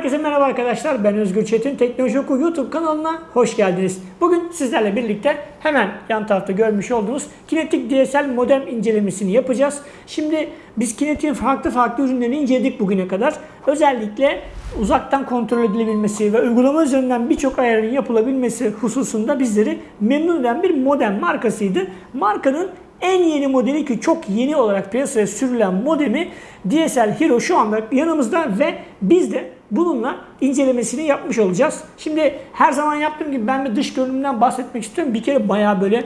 Herkese merhaba arkadaşlar. Ben Özgür Çetin. Teknoloji Oku YouTube kanalına hoş geldiniz. Bugün sizlerle birlikte hemen yan tarafta görmüş olduğunuz kinetik DSL modem incelemesini yapacağız. Şimdi biz kinetin farklı farklı ürünlerini inceledik bugüne kadar. Özellikle uzaktan kontrol edilebilmesi ve uygulama üzerinden birçok ayarın yapılabilmesi hususunda bizleri memnun eden bir modem markasıydı. Markanın en yeni modeli ki çok yeni olarak piyasaya sürülen modemi DSL Hero şu anda yanımızda ve biz de bununla incelemesini yapmış olacağız. Şimdi her zaman yaptığım gibi ben bir dış görünümden bahsetmek istiyorum. Bir kere bayağı böyle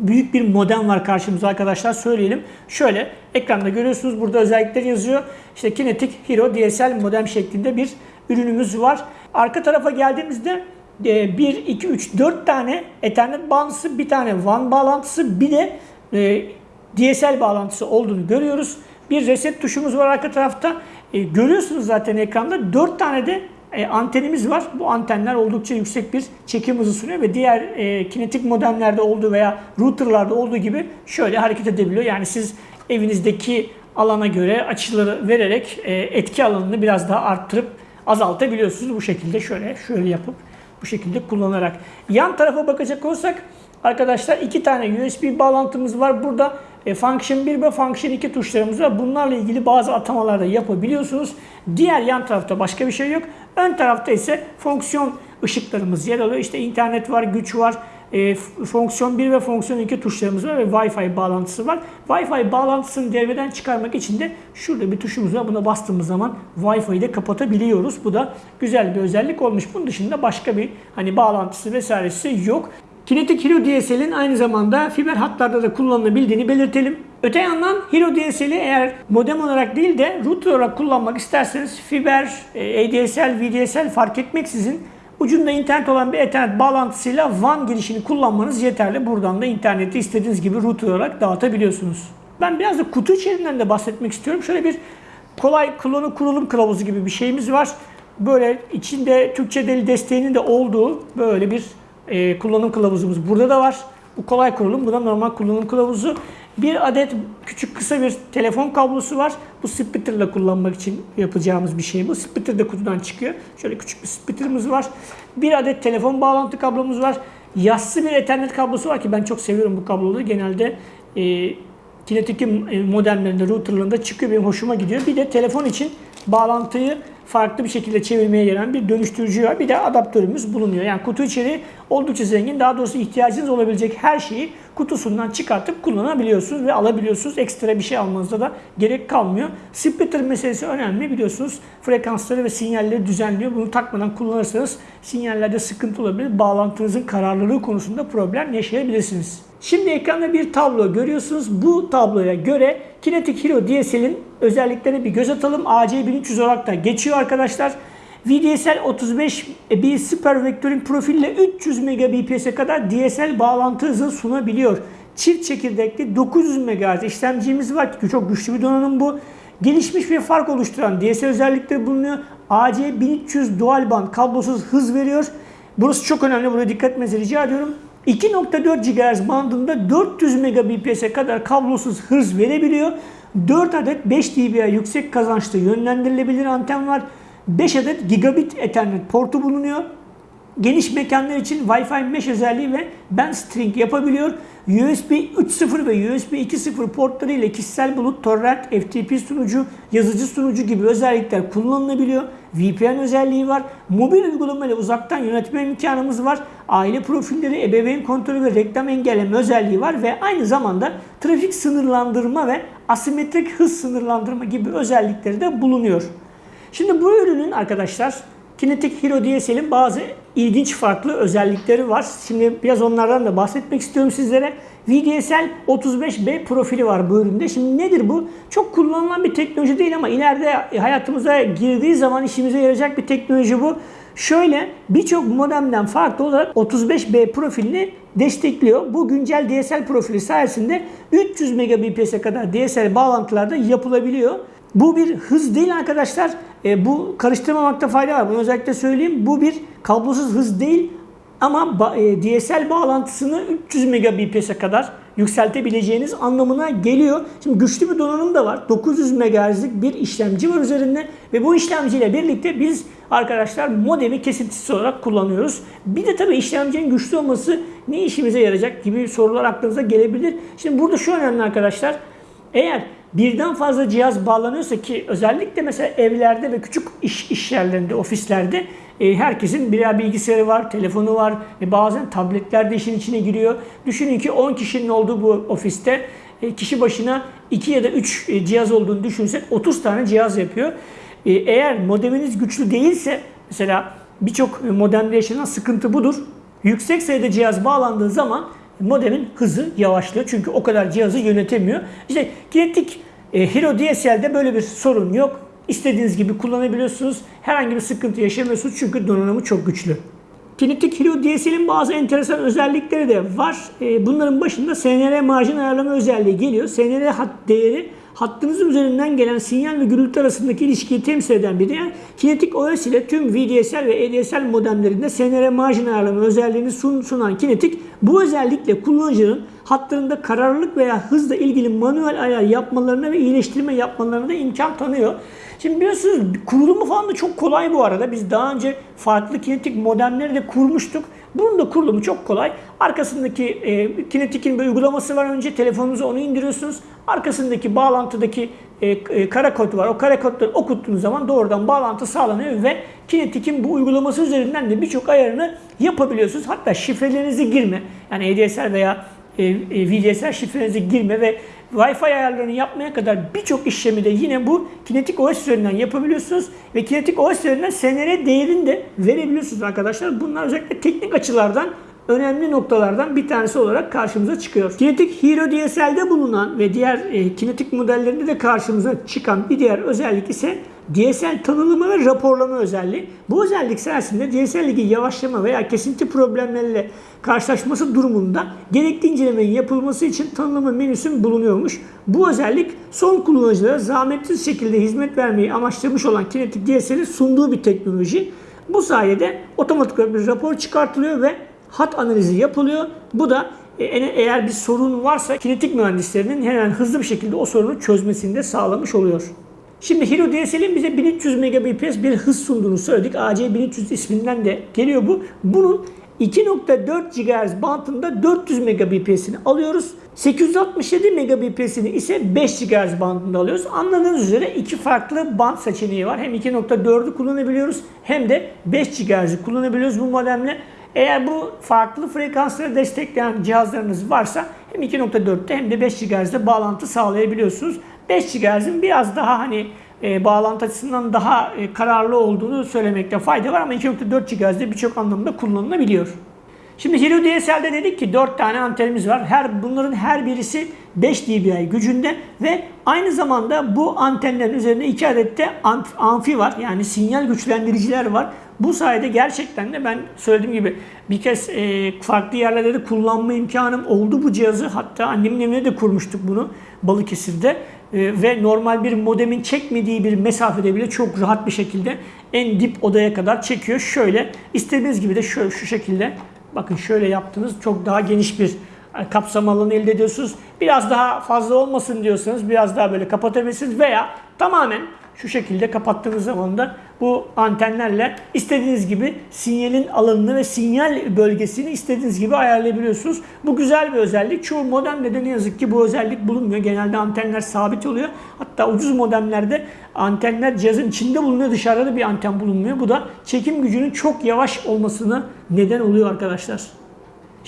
büyük bir modem var karşımıza arkadaşlar söyleyelim. Şöyle ekranda görüyorsunuz burada özellikler yazıyor. İşte Kinetic Hero DSL modem şeklinde bir ürünümüz var. Arka tarafa geldiğimizde 1, 2, 3, 4 tane Ethernet bağlantısı, bir tane WAN bağlantısı, bir de e, DSL bağlantısı olduğunu görüyoruz. Bir reset tuşumuz var arka tarafta. E, görüyorsunuz zaten ekranda 4 tane de e, antenimiz var. Bu antenler oldukça yüksek bir çekim hızı sunuyor ve diğer e, kinetik modemlerde olduğu veya routerlarda olduğu gibi şöyle hareket edebiliyor. Yani siz evinizdeki alana göre açıları vererek e, etki alanını biraz daha arttırıp azaltabiliyorsunuz. Bu şekilde şöyle şöyle yapıp bu şekilde kullanarak. Yan tarafa bakacak olursak arkadaşlar iki tane USB bağlantımız var. Burada e, Function 1 ve Function 2 tuşlarımız var. Bunlarla ilgili bazı atamalar da yapabiliyorsunuz. Diğer yan tarafta başka bir şey yok. Ön tarafta ise fonksiyon ışıklarımız yer alıyor. İşte internet var, güç var, e, fonksiyon 1 ve fonksiyon 2 tuşlarımız var ve Wi-Fi bağlantısı var. Wi-Fi bağlantısını devreden çıkarmak için de şurada bir tuşumuz var. Buna bastığımız zaman Wi-Fi'yi de kapatabiliyoruz. Bu da güzel bir özellik olmuş. Bunun dışında başka bir hani bağlantısı vesairesi yok. Kinetic Hero DSL'in aynı zamanda fiber hatlarda da kullanılabildiğini belirtelim. Öte yandan Hero DSL'i eğer modem olarak değil de router olarak kullanmak isterseniz fiber, e, ADSL, VDSL fark etmeksizin ucunda internet olan bir ethernet bağlantısıyla WAN girişini kullanmanız yeterli. Buradan da interneti istediğiniz gibi router olarak dağıtabiliyorsunuz. Ben biraz da kutu içeriğinden de bahsetmek istiyorum. Şöyle bir kolay kullanım kurulum kılavuzu gibi bir şeyimiz var. Böyle içinde Türkçe dili desteğinin de olduğu böyle bir e, kullanım kılavuzumuz burada da var. Bu kolay kurulum. Bu da normal kullanım kılavuzu. Bir adet küçük kısa bir telefon kablosu var. Bu splitter'la kullanmak için yapacağımız bir şey bu. Splitter de kutudan çıkıyor. Şöyle küçük bir splitter'ımız var. Bir adet telefon bağlantı kablomuz var. Yassı bir ethernet kablosu var ki ben çok seviyorum bu kabloları. Genelde e, Kinetic modemlerinde, routerlarında çıkıyor. Benim hoşuma gidiyor. Bir de telefon için bağlantıyı farklı bir şekilde çevirmeye gelen bir dönüştürücü var. Bir de adaptörümüz bulunuyor. Yani kutu içeriği oldukça zengin. Daha doğrusu ihtiyacınız olabilecek her şeyi kutusundan çıkartıp kullanabiliyorsunuz ve alabiliyorsunuz. Ekstra bir şey almanıza da gerek kalmıyor. Splitter meselesi önemli biliyorsunuz. Frekansları ve sinyalleri düzenliyor. Bunu takmadan kullanırsanız sinyallerde sıkıntı olabilir. Bağlantınızın kararlılığı konusunda problem yaşayabilirsiniz. Şimdi ekranda bir tablo görüyorsunuz. Bu tabloya göre Kinetic Hero DSL'in özelliklerine bir göz atalım. AC1300 olarak da geçiyor arkadaşlar. VDSL 35 e, bir Super Vectoring profille 300 Mbps'e kadar DSL bağlantı hızı sunabiliyor. Çift çekirdekli 900 MHz işlemcimiz var. Çok güçlü bir donanım bu. Gelişmiş bir fark oluşturan DSL özellikleri bulunuyor. AC1300 dual band kablosuz hız veriyor. Burası çok önemli. Buraya dikkat etmenizi rica ediyorum. 2.4 GHz bandında 400 Mbps'e kadar kablosuz hız verebiliyor. 4 adet 5 dBA yüksek kazançlı yönlendirilebilir anten var. 5 adet gigabit ethernet portu bulunuyor. Geniş mekanlar için Wi-Fi mesh özelliği ve band string yapabiliyor. USB 3.0 ve USB 2.0 portları ile kişisel bulut, torrent, FTP sunucu, yazıcı sunucu gibi özellikler kullanılabiliyor. VPN özelliği var. Mobil uygulama ile uzaktan yönetme imkanımız var. Aile profilleri, ebeveyn kontrolü ve reklam engelleme özelliği var ve aynı zamanda trafik sınırlandırma ve asimetrik hız sınırlandırma gibi özellikleri de bulunuyor. Şimdi bu ürünün arkadaşlar Kinetic Hero DSL'in bazı ilginç farklı özellikleri var. Şimdi biraz onlardan da bahsetmek istiyorum sizlere. VDSL 35B profili var bu üründe. Şimdi nedir bu? Çok kullanılan bir teknoloji değil ama ileride hayatımıza girdiği zaman işimize yarayacak bir teknoloji bu. Şöyle birçok modemden farklı olarak 35B profilini destekliyor. Bu güncel DSL profili sayesinde 300 Mbps'e kadar DSL bağlantılarda yapılabiliyor. Bu bir hız değil arkadaşlar. E, bu karıştırmamakta fayda var. Bunu özellikle söyleyeyim. Bu bir kablosuz hız değil ama e, DSL bağlantısını 300 Mbps'e kadar yükseltebileceğiniz anlamına geliyor. Şimdi güçlü bir donanım da var. 900 MHz'lik bir işlemci var üzerinde ve bu işlemciyle birlikte biz arkadaşlar modemi kesintisiz olarak kullanıyoruz. Bir de tabii işlemcinin güçlü olması ne işimize yarayacak gibi sorular aklınıza gelebilir. Şimdi burada şu önemli arkadaşlar. Eğer birden fazla cihaz bağlanıyorsa ki özellikle mesela evlerde ve küçük iş, iş yerlerinde, ofislerde e, herkesin birer bilgisayarı var, telefonu var ve bazen tabletler de işin içine giriyor. Düşünün ki 10 kişinin olduğu bu ofiste e, kişi başına 2 ya da 3 e, cihaz olduğunu düşünsek 30 tane cihaz yapıyor. E, eğer modeminiz güçlü değilse mesela birçok modemde yaşanan sıkıntı budur. Yüksek sayıda cihaz bağlandığı zaman modemin hızı yavaşlıyor. Çünkü o kadar cihazı yönetemiyor. İşte kinetik e, Hero DSL'de böyle bir sorun yok. İstediğiniz gibi kullanabiliyorsunuz. Herhangi bir sıkıntı yaşamıyorsunuz çünkü donanımı çok güçlü. Kinetic Hero DSL'in bazı enteresan özellikleri de var. E, bunların başında SNR marjin ayarlama özelliği geliyor. SNR hat değeri hattınızın üzerinden gelen sinyal ve gürültü arasındaki ilişkiyi temsil eden bir değer. Kinetic OS ile tüm VDSL ve EDSL modemlerinde SNR marjin ayarlama özelliğini sun, sunan Kinetic bu özellikle kullanıcının hatlarında kararlılık veya hızla ilgili manuel ayar yapmalarına ve iyileştirme yapmalarına da imkan tanıyor. Şimdi biliyorsunuz kurulumu falan da çok kolay bu arada. Biz daha önce farklı kinetik modemleri de kurmuştuk. Bunun da kurulumu çok kolay. Arkasındaki e, kinetikin bir uygulaması var önce. Telefonunuza onu indiriyorsunuz. Arkasındaki bağlantıdaki e, e, kara kod var. O kara kodları okuttuğunuz zaman doğrudan bağlantı sağlanıyor ve kinetikin bu uygulaması üzerinden de birçok ayarını yapabiliyorsunuz. Hatta şifrelerinizi girme. Yani ADSL veya e, e, VDSL şifrenizi girme ve Wi-Fi ayarlarını yapmaya kadar birçok işlemi de yine bu Kinetic OS üzerinden yapabiliyorsunuz. Ve Kinetic OS üzerinden SNR değerini de verebiliyorsunuz arkadaşlar. Bunlar özellikle teknik açılardan önemli noktalardan bir tanesi olarak karşımıza çıkıyor. Kinetic Hero DSL'de bulunan ve diğer e, kinetik modellerinde de karşımıza çıkan bir diğer özellik ise DSL tanımlama ve raporlama özelliği. Bu özellik sayesinde DSL'deki yavaşlama veya kesinti problemleriyle karşılaşması durumunda gerekli incelemenin yapılması için tanımlama menüsün bulunuyormuş. Bu özellik son kullanıcılara zahmetsiz şekilde hizmet vermeyi amaçlamış olan Kinetic DSL'in sunduğu bir teknoloji. Bu sayede otomatik olarak bir rapor çıkartılıyor ve hat analizi yapılıyor. Bu da e, eğer bir sorun varsa kinetik mühendislerinin hemen hızlı bir şekilde o sorunu çözmesini de sağlamış oluyor. Şimdi Hero DSL'in bize 1300 Mbps bir hız sunduğunu söyledik. AC1300 isminden de geliyor bu. Bunun 2.4 GHz bandında 400 Mbps'ini alıyoruz. 867 Mbps'ini ise 5 GHz bandında alıyoruz. Anladığınız üzere iki farklı band seçeneği var. Hem 2.4'ü kullanabiliyoruz hem de 5 GHz'i kullanabiliyoruz bu modemle. Eğer bu farklı frekansları destekleyen cihazlarınız varsa hem 2.4'te hem de 5 GHz'de bağlantı sağlayabiliyorsunuz. 5 GHz'in biraz daha hani e, bağlantı açısından daha e, kararlı olduğunu söylemekte fayda var ama 2.4 GHz'de birçok anlamda kullanılabiliyor. Şimdi Hero DSL'de dedik ki 4 tane antenimiz var. Her bunların her birisi 5 dBi gücünde ve aynı zamanda bu antenlerin üzerinde 2 adet de amfi var. Yani sinyal güçlendiriciler var. Bu sayede gerçekten de ben söylediğim gibi bir kez e, farklı yerlerde de kullanma imkanım oldu bu cihazı. Hatta annemin evine de kurmuştuk bunu Balıkesir'de. E, ve normal bir modemin çekmediği bir mesafede bile çok rahat bir şekilde en dip odaya kadar çekiyor. Şöyle istediğiniz gibi de şöyle şu şekilde bakın şöyle yaptınız çok daha geniş bir e, kapsam alanı elde ediyorsunuz. Biraz daha fazla olmasın diyorsanız biraz daha böyle kapatabilirsiniz veya tamamen şu şekilde kapattığınız zaman da bu antenlerle istediğiniz gibi sinyalin alanını ve sinyal bölgesini istediğiniz gibi ayarlayabiliyorsunuz. Bu güzel bir özellik. Çoğu modemde de ne yazık ki bu özellik bulunmuyor. Genelde antenler sabit oluyor. Hatta ucuz modemlerde antenler cihazın içinde bulunuyor. Dışarıda da bir anten bulunmuyor. Bu da çekim gücünün çok yavaş olmasına neden oluyor arkadaşlar.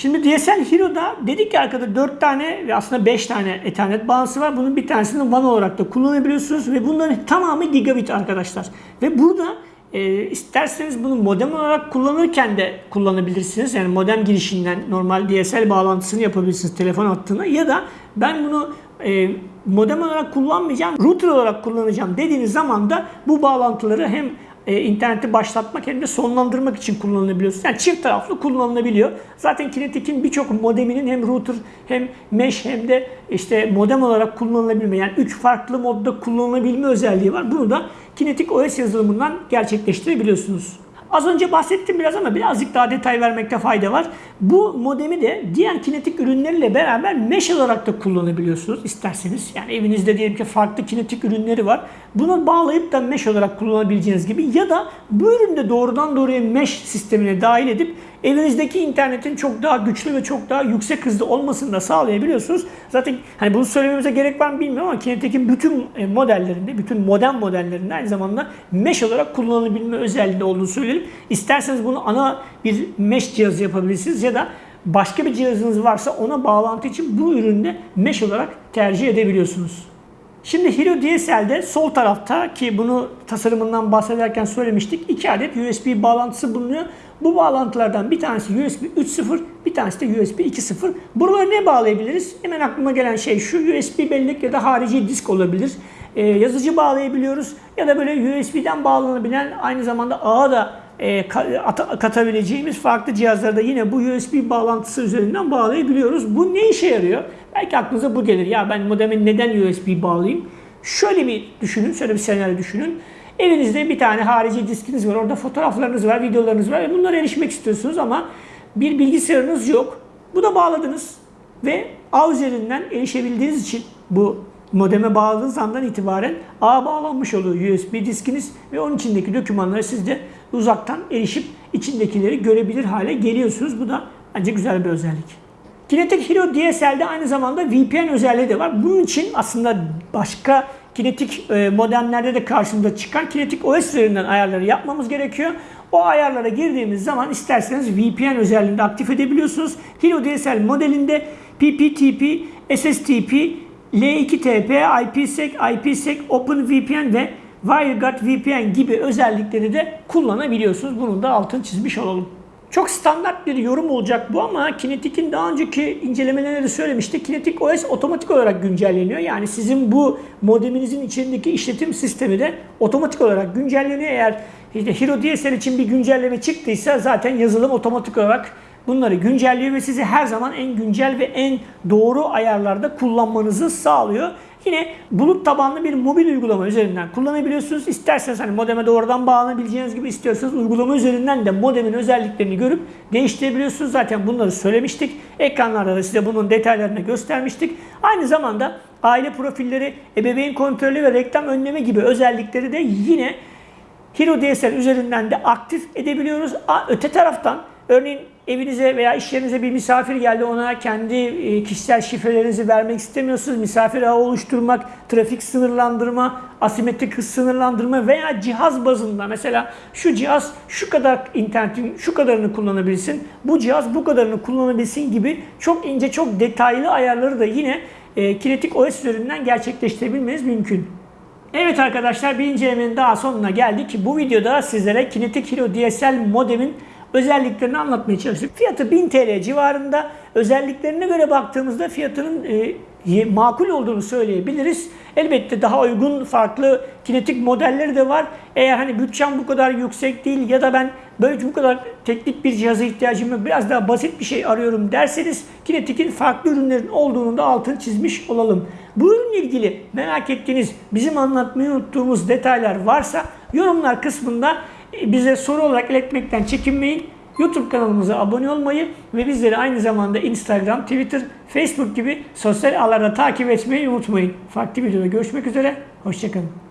Şimdi DSL Hero'da dedik ki arkada 4 tane ve aslında 5 tane Ethernet bağlantısı var. Bunun bir tanesini WAN olarak da kullanabiliyorsunuz ve bunların tamamı gigabit arkadaşlar. Ve burada e, isterseniz bunu modem olarak kullanırken de kullanabilirsiniz. Yani modem girişinden normal DSL bağlantısını yapabilirsiniz telefon hattına ya da ben bunu e, modem olarak kullanmayacağım, router olarak kullanacağım dediğiniz zaman da bu bağlantıları hem e, interneti başlatmak hem de sonlandırmak için kullanılabiliyorsunuz. Yani çift taraflı kullanılabiliyor. Zaten Kinetic'in birçok modeminin hem router hem mesh hem de işte modem olarak kullanılabilme yani üç farklı modda kullanılabilme özelliği var. Bunu da Kinetic OS yazılımından gerçekleştirebiliyorsunuz. Az önce bahsettim biraz ama birazcık daha detay vermekte fayda var. Bu modemi de diğer kinetik ürünleriyle beraber mesh olarak da kullanabiliyorsunuz isterseniz. Yani evinizde diyelim ki farklı kinetik ürünleri var. Bunu bağlayıp da mesh olarak kullanabileceğiniz gibi ya da bu üründe doğrudan doğruya mesh sistemine dahil edip evinizdeki internetin çok daha güçlü ve çok daha yüksek hızlı olmasını da sağlayabiliyorsunuz. Zaten hani bunu söylememize gerek var mı bilmiyorum ama Kinetic'in bütün e, modellerinde, bütün modern modellerinde aynı zamanda mesh olarak kullanılabilme özelliği olduğunu söyleyelim. İsterseniz bunu ana bir mesh cihazı yapabilirsiniz ya da başka bir cihazınız varsa ona bağlantı için bu üründe mesh olarak tercih edebiliyorsunuz. Şimdi Hero DSL'de sol tarafta ki bunu tasarımından bahsederken söylemiştik. iki adet USB bağlantısı bulunuyor. Bu bağlantılardan bir tanesi USB 3.0, bir tanesi de USB 2.0. Buraları ne bağlayabiliriz? Hemen aklıma gelen şey şu USB bellek ya da harici disk olabilir. Ee, yazıcı bağlayabiliyoruz ya da böyle USB'den bağlanabilen aynı zamanda ağa da e, katabileceğimiz farklı cihazlarda yine bu USB bağlantısı üzerinden bağlayabiliyoruz. Bu ne işe yarıyor? Belki aklınıza bu gelir. Ya ben modemi neden USB bağlayayım? Şöyle bir düşünün, şöyle bir senaryo düşünün. Evinizde bir tane harici diskiniz var, orada fotoğraflarınız var, videolarınız var ve bunlara erişmek istiyorsunuz ama bir bilgisayarınız yok. Bu da bağladınız ve ağ üzerinden erişebildiğiniz için bu modeme bağladığınız andan itibaren ağa bağlanmış oluyor USB diskiniz ve onun içindeki dokümanları siz de uzaktan erişip içindekileri görebilir hale geliyorsunuz. Bu da bence güzel bir özellik. Kinetic Hero DSL'de aynı zamanda VPN özelliği de var. Bunun için aslında başka kinetik e, modemlerde de karşımıza çıkan kinetik OS üzerinden ayarları yapmamız gerekiyor. O ayarlara girdiğimiz zaman isterseniz VPN özelliğinde aktif edebiliyorsunuz. Hero DSL modelinde PPTP, SSTP, L2TP, IPsec, IPsec, OpenVPN ve WireGuard VPN gibi özellikleri de kullanabiliyorsunuz. Bunun da altını çizmiş olalım. Çok standart bir yorum olacak bu ama Kinetic'in daha önceki incelemelerinde de söylemişti. Kinetic OS otomatik olarak güncelleniyor. Yani sizin bu modeminizin içindeki işletim sistemi de otomatik olarak güncelleniyor. Eğer işte Hero DSL için bir güncelleme çıktıysa zaten yazılım otomatik olarak bunları güncelliyor ve sizi her zaman en güncel ve en doğru ayarlarda kullanmanızı sağlıyor. Yine bulut tabanlı bir mobil uygulama üzerinden kullanabiliyorsunuz. İsterseniz hani modeme doğrudan bağlanabileceğiniz gibi istiyorsanız uygulama üzerinden de modemin özelliklerini görüp değiştirebiliyorsunuz. Zaten bunları söylemiştik. Ekranlarda da size bunun detaylarını göstermiştik. Aynı zamanda aile profilleri, ebeveyn kontrolü ve reklam önleme gibi özellikleri de yine Hero DSL üzerinden de aktif edebiliyoruz. Öte taraftan örneğin evinize veya iş yerinize bir misafir geldi ona kendi e, kişisel şifrelerinizi vermek istemiyorsunuz. Misafir ağı oluşturmak, trafik sınırlandırma, asimetrik hız sınırlandırma veya cihaz bazında mesela şu cihaz şu kadar internetin şu kadarını kullanabilsin, bu cihaz bu kadarını kullanabilsin gibi çok ince çok detaylı ayarları da yine e, Kinetic OS üzerinden gerçekleştirebilmeniz mümkün. Evet arkadaşlar bir incelemenin daha sonuna geldik. Bu videoda sizlere Kinetic Hero DSL modemin özelliklerini anlatmaya çalıştık. Fiyatı 1000 TL civarında. Özelliklerine göre baktığımızda fiyatının e, makul olduğunu söyleyebiliriz. Elbette daha uygun farklı kinetik modelleri de var. Eğer hani bütçem bu kadar yüksek değil ya da ben böyle bu kadar teknik bir cihaza ihtiyacım yok biraz daha basit bir şey arıyorum derseniz Kinetik'in farklı ürünlerin olduğunu da altını çizmiş olalım. Bu ürünle ilgili merak ettiğiniz bizim anlatmayı unuttuğumuz detaylar varsa yorumlar kısmında bize soru olarak iletmekten çekinmeyin. YouTube kanalımıza abone olmayı ve bizleri aynı zamanda Instagram, Twitter, Facebook gibi sosyal ağlarda takip etmeyi unutmayın. Farklı videoda görüşmek üzere. Hoşçakalın.